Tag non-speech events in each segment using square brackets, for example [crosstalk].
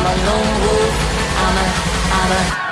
I'm a lone wolf. I'm a, I'm a.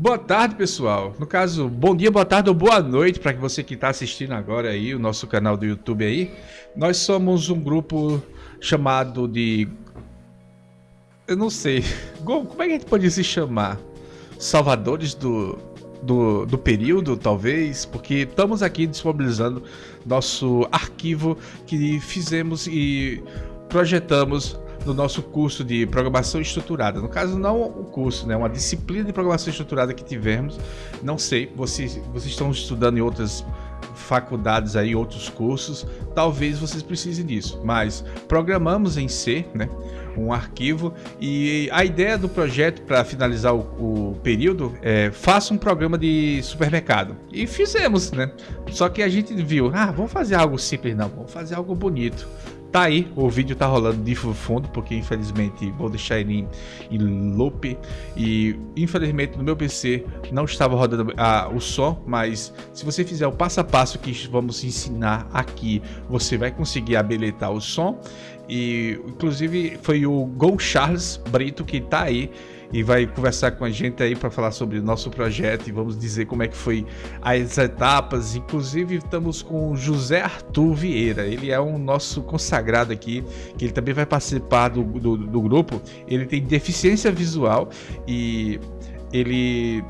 Boa tarde, pessoal. No caso, bom dia, boa tarde ou boa noite para você que está assistindo agora aí o nosso canal do YouTube aí. Nós somos um grupo chamado de... Eu não sei. [laughs] Como é que a gente pode se chamar? Salvadores do, do, do período, talvez? Porque estamos aqui disponibilizando nosso arquivo que fizemos e projetamos no nosso curso de programação estruturada. No caso, não o curso, né? Uma disciplina de programação estruturada que tivemos. Não sei, vocês, vocês estão estudando em outras faculdades aí, outros cursos, talvez vocês precisem disso. Mas programamos em C, né? Um arquivo e a ideia do projeto para finalizar o, o, período é faça um programa de supermercado e fizemos, né? Só que a gente viu, ah, vamos fazer algo simples, não, vamos fazer algo bonito. Tá aí, o vídeo tá rolando de fundo, porque infelizmente vou deixar ele em, em loop. E infelizmente no meu PC não estava rodando ah, o som, mas se você fizer o passo a passo que vamos ensinar aqui, você vai conseguir habilitar o som. E inclusive foi o Gon Charles Brito que tá aí e vai conversar com a gente aí para falar sobre o nosso projeto e vamos dizer como é que foi as etapas. Inclusive estamos com o José Arthur Vieira, ele é um nosso consagrado aqui, que ele também vai participar do, do, do grupo. Ele tem deficiência visual e ele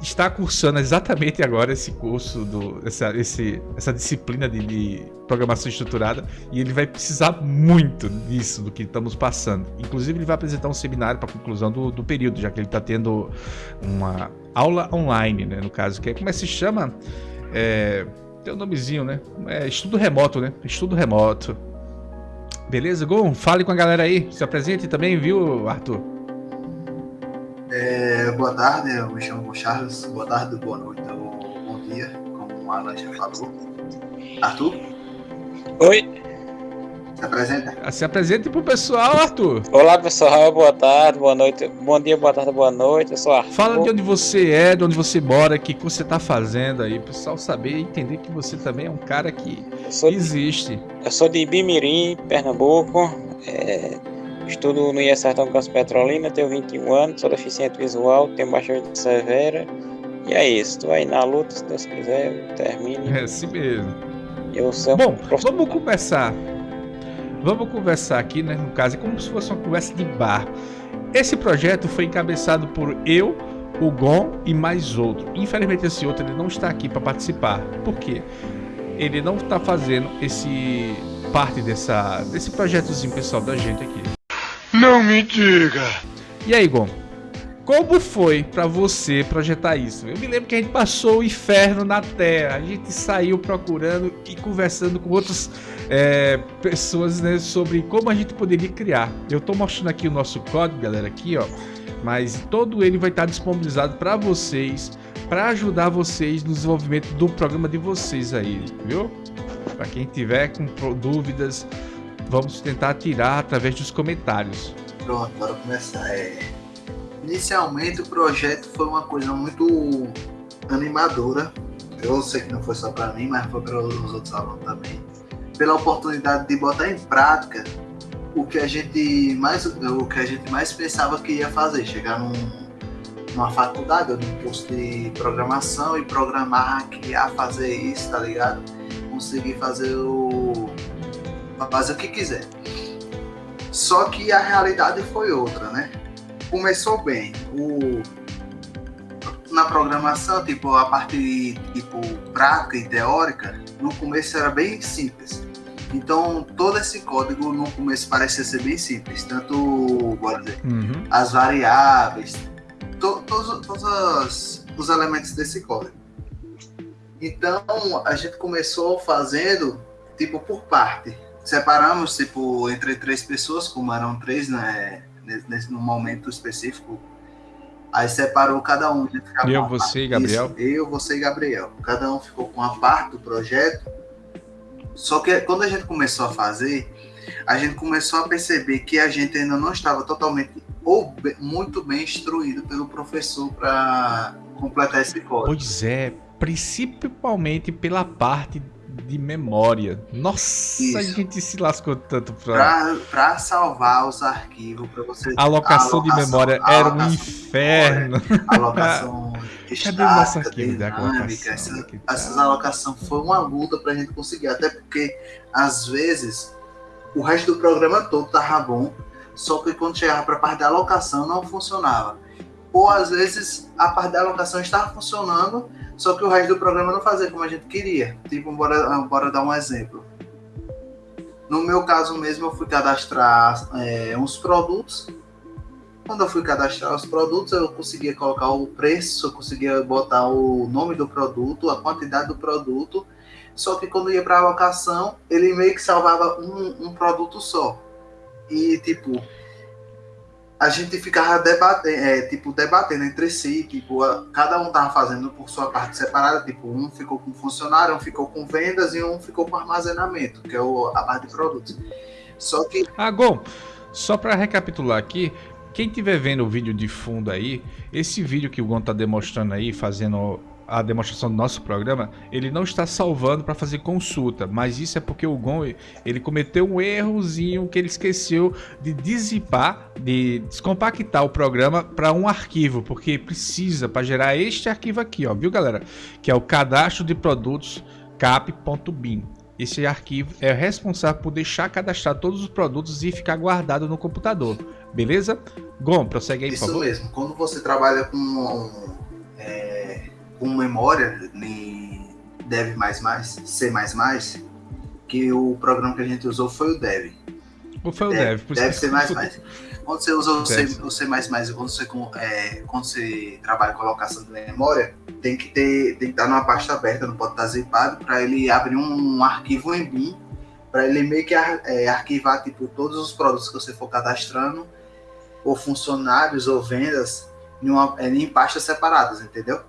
está cursando exatamente agora esse curso, do, essa, esse, essa disciplina de, de, programação estruturada e ele vai precisar muito disso, do que estamos passando. Inclusive ele vai apresentar um seminário para conclusão do, do, período, já que ele está tendo uma aula online, né, no caso, que é, como é que se chama? É, tem um nomezinho, né? É estudo remoto, né? Estudo remoto. Beleza, Gon? Fale com a galera aí, se apresente também, viu, Arthur? É, boa tarde, eu me chamo Charles. Boa tarde, boa noite ou bom dia, como a Alan já falou. Arthur? Oi. Se apresenta. Ah, se apresente pro pessoal, Arthur. Olá, pessoal. Boa tarde, boa noite. Bom dia, boa tarde, boa noite. Eu sou Arthur. Fala de onde você é, de onde você mora, o que, que você tá fazendo aí, o pessoal saber e entender que você também é um cara que existe. De, eu sou de Bimirim, Pernambuco. É, Estudo no IE Sertão Campos Petrolina, tenho 21 anos, sou deficiente visual, tenho baixa severa. E é isso, estou aí na luta, se Deus quiser, termine. É assim mesmo. Eu sou Bom, vamos conversar. Vamos conversar aqui, né? No caso, é como se fosse uma conversa de bar. Esse projeto foi encabeçado por eu, o Gon e mais outro. Infelizmente esse outro ele não está aqui para participar. Por quê? Ele não está fazendo esse parte dessa, desse projetozinho pessoal da gente aqui. Não me diga! E aí, Gon? Como foi para você projetar isso? Eu me lembro que a gente passou o inferno na Terra. A gente saiu procurando e conversando com outras é, pessoas né, sobre como a gente poderia criar. Eu estou mostrando aqui o nosso código, galera, aqui, ó. Mas todo ele vai estar disponibilizado para vocês, para ajudar vocês no desenvolvimento do programa de vocês aí, viu? Para quem tiver com dúvidas, vamos tentar tirar através dos comentários. Pronto, bora começar. É... Inicialmente o projeto foi uma coisa muito animadora. Eu sei que não foi só para mim, mas foi para os outros alunos também. Pela oportunidade de botar em prática o que a gente mais, o que a gente mais pensava que ia fazer, chegar num, numa faculdade ou num curso de programação e programar, criar, fazer isso, tá ligado? Conseguir fazer o fazer o que quiser. Só que a realidade foi outra, né? Começou bem. O, na programação, tipo, a parte tipo, prática e teórica, no começo era bem simples. Então, todo esse código no começo parecia ser bem simples. Tanto, bora dizer, uhum. as variáveis, to, todos, todos os, os elementos desse código. Então, a gente começou fazendo, tipo, por parte separamos tipo entre três pessoas, como eram três, né, nesse no momento específico. Aí separou cada um. Eu, você e Gabriel? Isso, eu, você e Gabriel. Cada um ficou com uma parte do projeto. Só que quando a gente começou a fazer, a gente começou a perceber que a gente ainda não estava totalmente ou muito bem instruído pelo professor para completar esse código. Pois é, principalmente pela parte de memória. Nossa, Isso. a gente se lascou tanto pra... pra, salvar os arquivos, pra você... A alocação, de memória era um inferno. alocação [laughs] Cadê o nosso arquivo da alocação? Essa, tá. Essas alocações foi uma luta pra gente conseguir, até porque, às vezes, o resto do programa todo tava bom, só que quando chegava pra parte da alocação não funcionava. Ou, às vezes, a parte da alocação estava funcionando, só que o resto do programa não fazia como a gente queria. Tipo, bora, bora dar um exemplo. No meu caso mesmo, eu fui cadastrar é, uns produtos. Quando eu fui cadastrar os produtos, eu conseguia colocar o preço, eu conseguia botar o nome do produto, a quantidade do produto. Só que quando ia para a alocação, ele meio que salvava um, um produto só. E, tipo, a gente ficava debatendo, é, tipo, debatendo entre si, tipo, cada um tava fazendo por sua parte separada, tipo, um ficou com funcionário, um ficou com vendas e um ficou com armazenamento, que é o, a parte de produtos. Só que... Ah, Gon, só para recapitular aqui, quem estiver vendo o vídeo de fundo aí, esse vídeo que o Gon tá demonstrando aí, fazendo a demonstração do nosso programa, ele não está salvando para fazer consulta, mas isso é porque o Gon ele cometeu um errozinho que ele esqueceu de dizipar, de descompactar o programa para um arquivo, porque precisa para gerar este arquivo aqui, ó, viu galera? Que é o cadastro de produtos cap.bin. Esse arquivo é responsável por deixar cadastrar todos os produtos e ficar guardado no computador, beleza? Gon, prossegue aí, Isso por favor. Isso mesmo. Quando você trabalha com é com memória em Dev++, C++, que o programa que a gente usou foi o Dev. Ou foi o Dev? Dev, Dev C++. Quando você usa o C, o C++, quando você, é, quando você trabalha com alocação de memória, tem que ter, tem que estar numa pasta aberta, não pode estar zipado, para ele abrir um, um arquivo em BIM, para ele meio que é, arquivar tipo todos os produtos que você for cadastrando, ou funcionários ou vendas, em, uma, em pastas separadas, entendeu?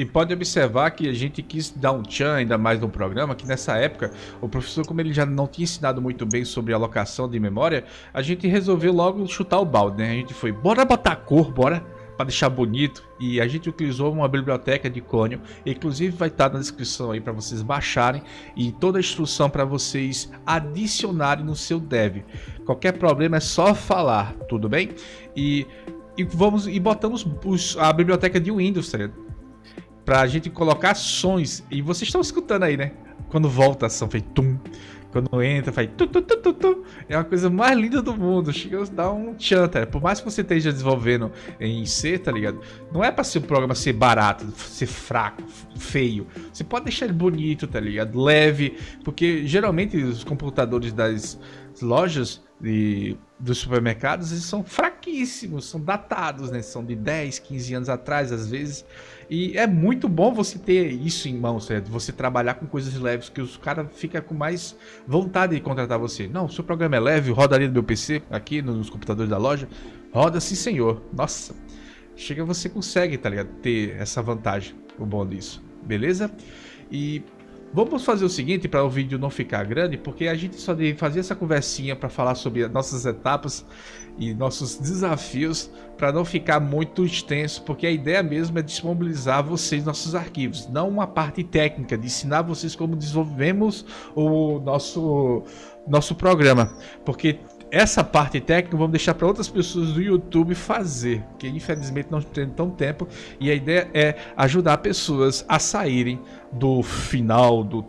E pode observar que a gente quis dar um tchan ainda mais no programa, que nessa época, o professor, como ele já não tinha ensinado muito bem sobre alocação de memória, a gente resolveu logo chutar o balde, né? A gente foi, bora botar cor, bora, para deixar bonito. E a gente utilizou uma biblioteca de Cônio, inclusive vai estar na descrição aí para vocês baixarem e toda a instrução para vocês adicionarem no seu dev. Qualquer problema é só falar, tudo bem? E e vamos e botamos os, a biblioteca de Windows, tá pra gente colocar ações. E vocês estão escutando aí, né? Quando volta a ação, fez tum. Quando entra, faz tu, tu, tu, tu, tu. É uma coisa mais linda do mundo. Chega a dar um tchan, tá? Por mais que você esteja desenvolvendo em C, tá ligado? Não é pra ser programa ser barato, ser fraco, feio. Você pode deixar ele bonito, tá ligado? Leve. Porque geralmente os computadores das lojas de, dos supermercados eles são fraquíssimos, são datados, né? São de 10, 15 anos atrás, às vezes. E é muito bom você ter isso em mãos, certo? Você trabalhar com coisas leves, que os caras ficam com mais vontade de contratar você. Não, seu programa é leve, roda ali no meu PC, aqui nos computadores da loja. Roda sim, senhor. Nossa, chega você consegue, tá ligado? Ter essa vantagem, o bom disso. Beleza? E Vamos fazer o seguinte para o vídeo não ficar grande, porque a gente só deve fazer essa conversinha para falar sobre nossas etapas e nossos desafios para não ficar muito extenso, porque a ideia mesmo é disponibilizar vocês nossos arquivos, não uma parte técnica de ensinar vocês como desenvolvemos o nosso nosso programa, porque essa parte técnica vamos deixar para outras pessoas do YouTube fazer, que infelizmente não tem tão tempo. E a ideia é ajudar pessoas a saírem do final do,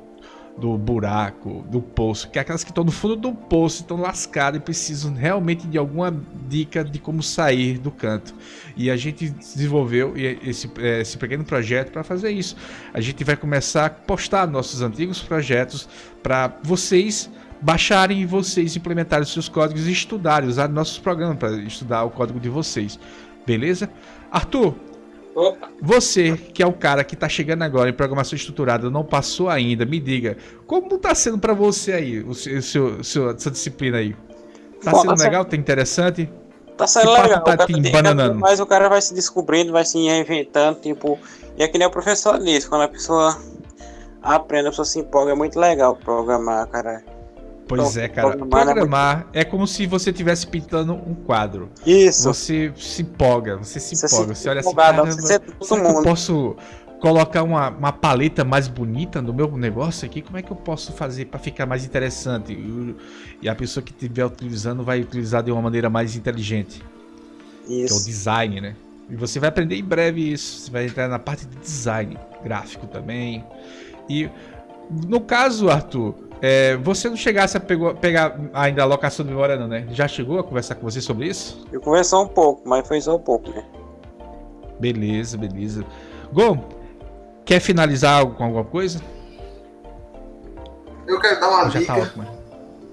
do buraco, do poço, que é aquelas que estão no fundo do poço, estão lascadas e precisam realmente de alguma dica de como sair do canto. E a gente desenvolveu esse, esse pequeno projeto para fazer isso. A gente vai começar a postar nossos antigos projetos para vocês baixarem e vocês implementarem os seus códigos e estudarem, usar nossos programas para estudar o código de vocês. Beleza? Arthur, Opa. você que é o cara que está chegando agora em programação estruturada, não passou ainda, me diga, como está sendo para você aí, o seu, seu, seu, sua disciplina aí? Tá Bom, sendo tá legal? Tá interessante? Tá sendo que legal. Tá te bananando? Mas o cara vai se descobrindo, vai se reinventando, tipo... E é que nem o professor disse, quando a pessoa aprende, a pessoa se empolga, é muito legal programar, cara. Pois é, cara. Programar é como se você estivesse pintando um quadro. Isso. Você se empolga, você se você empolga. Se você olha assim, cara, será que eu posso colocar uma, uma paleta mais bonita no meu negócio aqui? Como é que eu posso fazer para ficar mais interessante? E a pessoa que estiver utilizando vai utilizar de uma maneira mais inteligente. Isso. Que é o design, né? E você vai aprender em breve isso. Você vai entrar na parte de design gráfico também. E no caso, Arthur, é, você não chegasse a pegou, pegar ainda a alocação de memória não, né? Já chegou a conversar com você sobre isso? Eu conversei um pouco, mas foi só um pouco, né? Beleza, beleza. Gon, quer finalizar com alguma coisa? Eu quero dar uma dica tá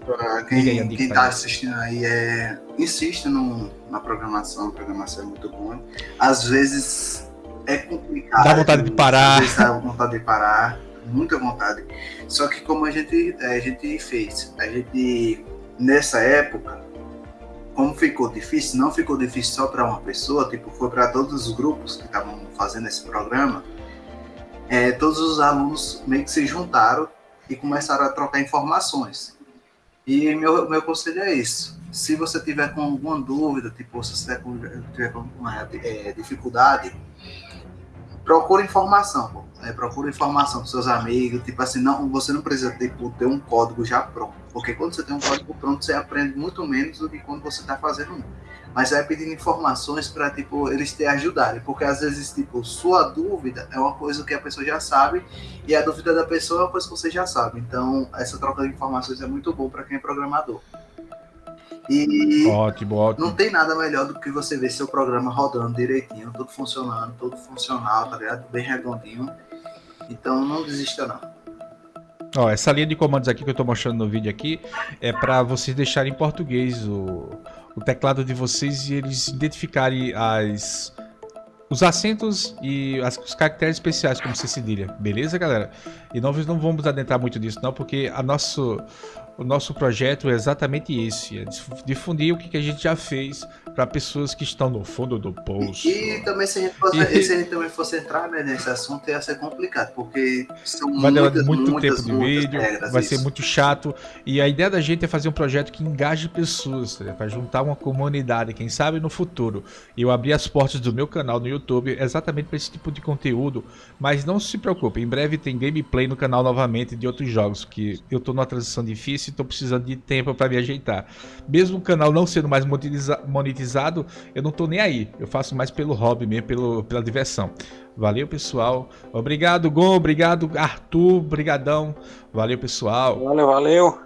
para quem, aí, quem tá assistindo aí. É, insiste no, na programação, a programação é muito boa. Às vezes é complicado. Dá vontade de parar. Às vezes dá vontade de parar muita vontade. Só que como a gente, a gente fez, a gente nessa época, como ficou difícil, não ficou difícil só para uma pessoa, tipo, foi para todos os grupos que estavam fazendo esse programa, é, todos os alunos meio que se juntaram e começaram a trocar informações. E meu, meu conselho é isso. Se você tiver com alguma dúvida, tipo, se você tiver com uma é, dificuldade, procura informação. É, procura informação dos seus amigos, tipo assim, não, você não precisa tipo, ter um código já pronto, porque quando você tem um código pronto, você aprende muito menos do que quando você está fazendo um. Mas vai pedindo informações para tipo, eles te ajudarem, porque às vezes tipo, sua dúvida é uma coisa que a pessoa já sabe e a dúvida da pessoa é uma coisa que você já sabe. Então, essa troca de informações é muito bom para quem é programador. E ótimo, ótimo. não tem nada melhor do que você ver seu programa rodando direitinho, tudo funcionando, tudo funcional, tá ligado? Bem redondinho. Então não desista não. Ó, essa linha de comandos aqui que eu estou mostrando no vídeo aqui é para vocês deixarem em português o, o teclado de vocês e eles identificarem as os acentos e as, os caracteres especiais como se cedilha, beleza galera? E nós não vamos adentrar muito nisso não, porque a nosso, o nosso projeto é exatamente esse, é difundir o que, a gente já fez para pessoas que estão no fundo do poço. E, e também se a, gente fosse, e... se a gente também fosse entrar né, nesse assunto ia ser complicado, porque são vai muitas, muito muitas, tempo de vídeo, vai isso. ser muito chato. E a ideia da gente é fazer um projeto que engaje pessoas, né, para juntar uma comunidade, quem sabe no futuro. Eu abri as portas do meu canal no YouTube exatamente para esse tipo de conteúdo, mas não se preocupe, em breve tem gameplay no canal novamente de outros jogos, que eu estou numa transição difícil estou precisando de tempo para me ajeitar. Mesmo o canal não sendo mais monetizado, eu não estou nem aí. Eu faço mais pelo hobby mesmo, pelo, pela diversão. Valeu, pessoal. Obrigado, Gon. Obrigado, Arthur. Brigadão. Valeu, pessoal. Valeu, valeu.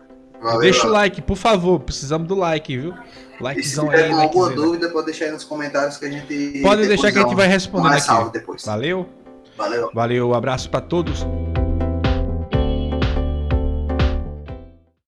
Valeu, Deixa o Alan. like, por favor. Precisamos do like, viu? E se Likezão tiver aí, com alguma likezão. dúvida, pode deixar aí nos comentários que a gente. Pode deixar que a gente um- vai respondendo um aqui. depois. Valeu. Valeu. Valeu, abraço pra todos.